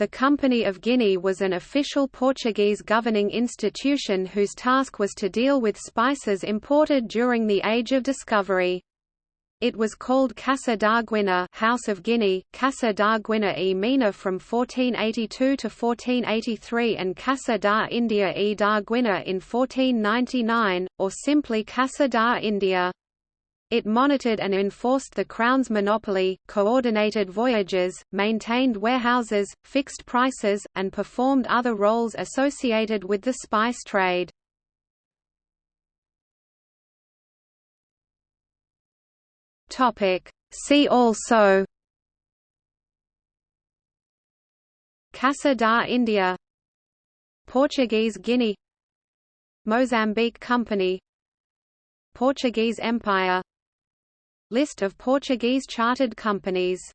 The Company of Guinea was an official Portuguese governing institution whose task was to deal with spices imported during the Age of Discovery. It was called Casa da Guinea House of Guinea, Casa da Guinea e Mina from 1482 to 1483 and Casa da India e da Guinea in 1499, or simply Casa da India. It monitored and enforced the Crown's monopoly, coordinated voyages, maintained warehouses, fixed prices, and performed other roles associated with the spice trade. See also Casa da India Portuguese Guinea Mozambique Company Portuguese Empire List of Portuguese chartered companies